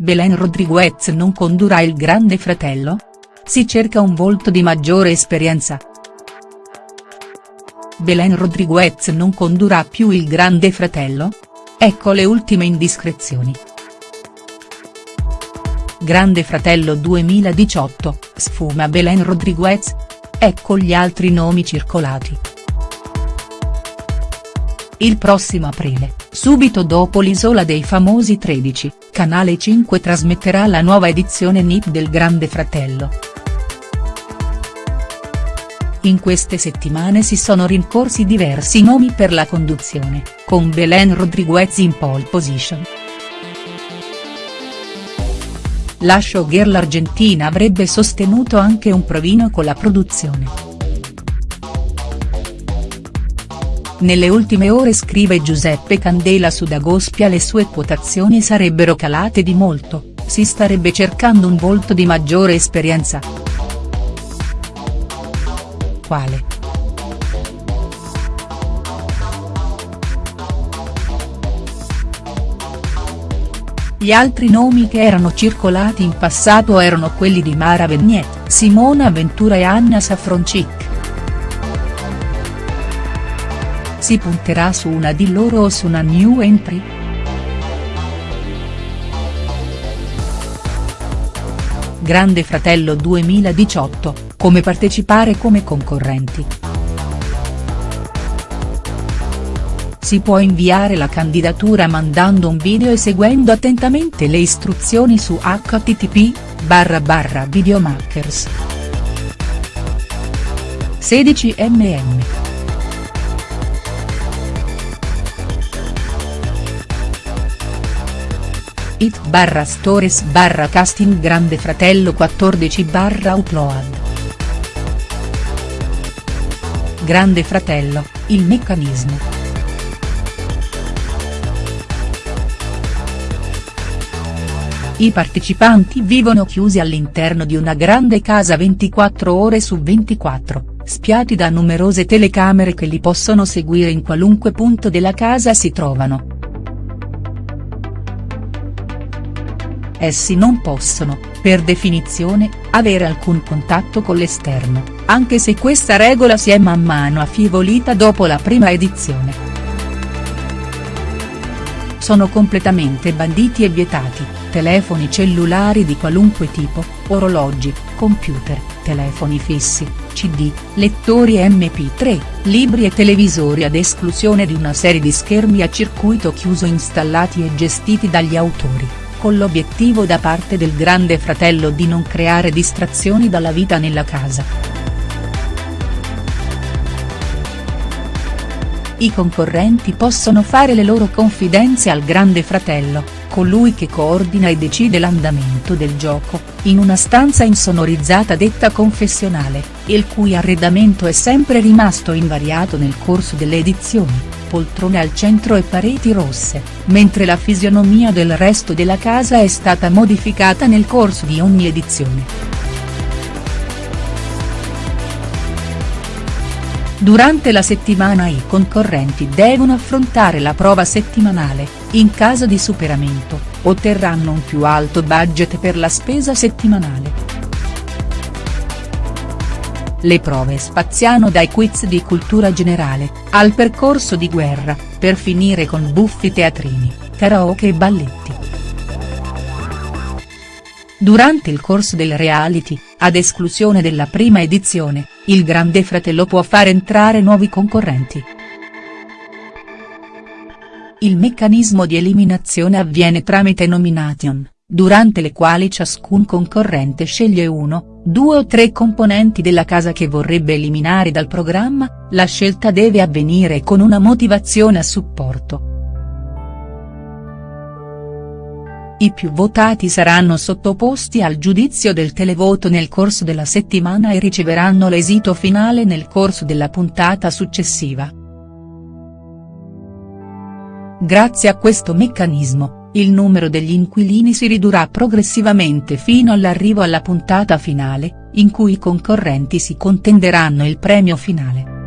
Belen Rodriguez non condurrà il Grande Fratello? Si cerca un volto di maggiore esperienza. Belen Rodriguez non condurrà più il Grande Fratello? Ecco le ultime indiscrezioni. Grande Fratello 2018, sfuma Belen Rodriguez? Ecco gli altri nomi circolati. Il prossimo aprile, subito dopo l'Isola dei Famosi 13, Canale 5 trasmetterà la nuova edizione NIP del Grande Fratello. In queste settimane si sono rincorsi diversi nomi per la conduzione, con Belen Rodriguez in pole position. La showgirl argentina avrebbe sostenuto anche un provino con la produzione. Nelle ultime ore scrive Giuseppe Candela su Dagospia le sue quotazioni sarebbero calate di molto, si starebbe cercando un volto di maggiore esperienza. Quale?. Gli altri nomi che erano circolati in passato erano quelli di Mara Vegnet, Simona Ventura e Anna Safroncic. Si punterà su una di loro o su una new entry?. Grande Fratello 2018, come partecipare come concorrenti. Si può inviare la candidatura mandando un video e seguendo attentamente le istruzioni su http barra videomakers. 16 mm. It barra stories barra casting Grande Fratello 14 barra upload. Grande Fratello, il meccanismo. I partecipanti vivono chiusi all'interno di una grande casa 24 ore su 24, spiati da numerose telecamere che li possono seguire in qualunque punto della casa si trovano. Essi non possono, per definizione, avere alcun contatto con l'esterno, anche se questa regola si è man mano affievolita dopo la prima edizione. Sono completamente banditi e vietati, telefoni cellulari di qualunque tipo, orologi, computer, telefoni fissi, cd, lettori mp3, libri e televisori ad esclusione di una serie di schermi a circuito chiuso installati e gestiti dagli autori con l'obiettivo da parte del grande fratello di non creare distrazioni dalla vita nella casa. I concorrenti possono fare le loro confidenze al grande fratello, colui che coordina e decide l'andamento del gioco, in una stanza insonorizzata detta confessionale, il cui arredamento è sempre rimasto invariato nel corso delle edizioni poltrone al centro e pareti rosse, mentre la fisionomia del resto della casa è stata modificata nel corso di ogni edizione. Durante la settimana i concorrenti devono affrontare la prova settimanale, in caso di superamento, otterranno un più alto budget per la spesa settimanale. Le prove spaziano dai quiz di cultura generale, al percorso di guerra, per finire con buffi teatrini, karaoke e balletti. Durante il corso del reality, ad esclusione della prima edizione, il Grande Fratello può far entrare nuovi concorrenti. Il meccanismo di eliminazione avviene tramite nomination, durante le quali ciascun concorrente sceglie uno, due o tre componenti della casa che vorrebbe eliminare dal programma, la scelta deve avvenire con una motivazione a supporto. I più votati saranno sottoposti al giudizio del televoto nel corso della settimana e riceveranno l'esito finale nel corso della puntata successiva. Grazie a questo meccanismo, il numero degli inquilini si ridurrà progressivamente fino all'arrivo alla puntata finale, in cui i concorrenti si contenderanno il premio finale.